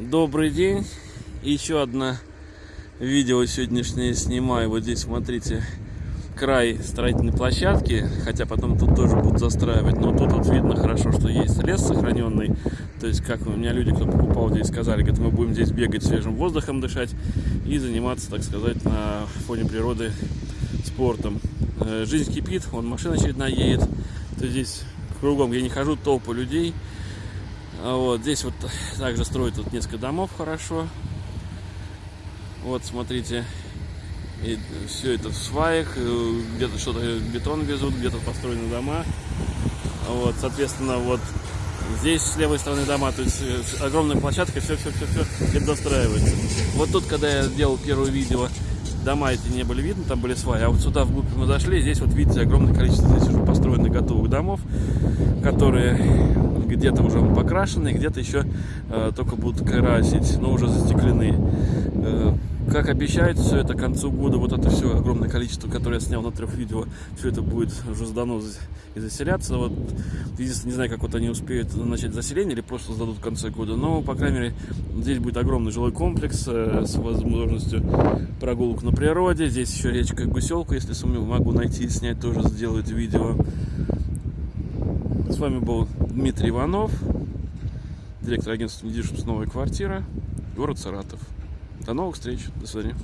Добрый день. Еще одно видео сегодняшнее снимаю. Вот здесь, смотрите, край строительной площадки. Хотя потом тут тоже будут застраивать. Но тут вот видно хорошо, что есть лес сохраненный. То есть, как у меня люди, кто покупал здесь, сказали, говорят, мы будем здесь бегать свежим воздухом дышать и заниматься, так сказать, на фоне природы спортом. Э, Жизнь кипит, вон машина очередная едет. То здесь кругом, я не хожу, толпы людей. А Вот здесь вот также строят тут несколько домов хорошо. Вот смотрите, и все это в сваях, э, где-то что-то бетон везут, где-то построены дома. Вот, соответственно, вот здесь с левой стороны дома, то есть э, огромная площадка, все, все, все, все это достраивается. Вот тут, когда я делал первое видео, дома эти не были видны, там были сваи, а вот сюда вглубь мы зашли, здесь вот видите огромное количество здесь уже построенных готовых домов, которые где-то уже покрашены, где-то еще э, только будут красить, но уже застеклены. Э, как обещают, все это к концу года, вот это все огромное количество, которое я снял на трех видео, все это будет уже сдано и заселяться. Вот, единственное, не знаю, как вот они успеют начать заселение или просто сдадут в конце года, но, по крайней мере, здесь будет огромный жилой комплекс э, с возможностью прогулок на природе. Здесь еще речка Гуселка, если сумею, могу найти и снять, тоже сделать видео. С вами был Дмитрий Иванов, директор агентства недвижимости «Новая квартира», город Саратов. До новых встреч. До свидания.